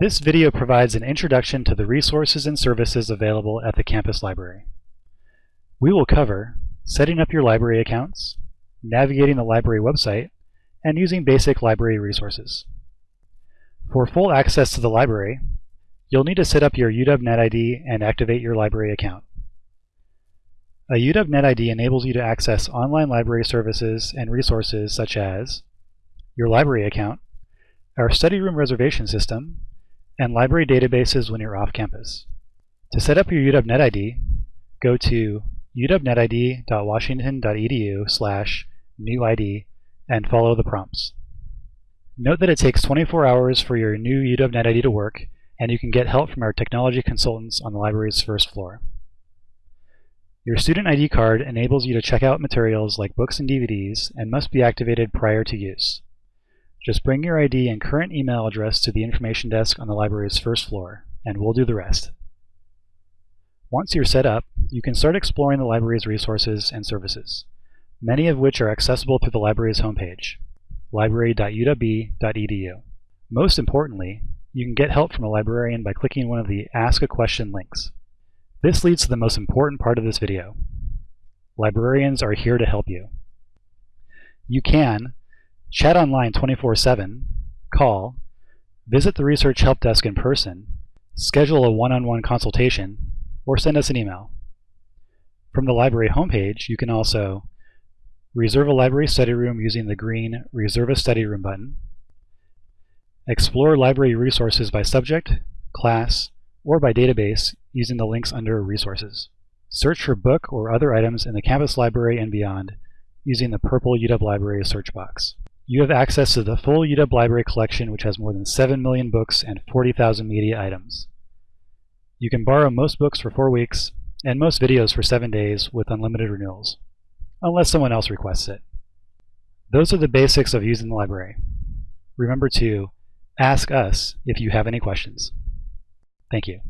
This video provides an introduction to the resources and services available at the campus library. We will cover setting up your library accounts, navigating the library website, and using basic library resources. For full access to the library, you'll need to set up your UW NetID and activate your library account. A UW NetID enables you to access online library services and resources such as your library account, our study room reservation system, and library databases when you're off campus. To set up your UW NetID, go to uwnetid.washington.edu slash newid and follow the prompts. Note that it takes 24 hours for your new UW NetID to work, and you can get help from our technology consultants on the library's first floor. Your student ID card enables you to check out materials like books and DVDs and must be activated prior to use. Just bring your ID and current email address to the information desk on the library's first floor, and we'll do the rest. Once you're set up, you can start exploring the library's resources and services, many of which are accessible through the library's homepage, library.uwb.edu. Most importantly, you can get help from a librarian by clicking one of the Ask a Question links. This leads to the most important part of this video. Librarians are here to help you. You can chat online 24-7, call, visit the Research Help Desk in person, schedule a one-on-one -on -one consultation, or send us an email. From the library homepage, you can also reserve a library study room using the green Reserve a Study Room button, explore library resources by subject, class, or by database using the links under Resources. Search for book or other items in the campus library and beyond using the purple UW Library search box. You have access to the full UW Library collection which has more than 7 million books and 40,000 media items. You can borrow most books for 4 weeks and most videos for 7 days with unlimited renewals, unless someone else requests it. Those are the basics of using the library. Remember to ask us if you have any questions. Thank you.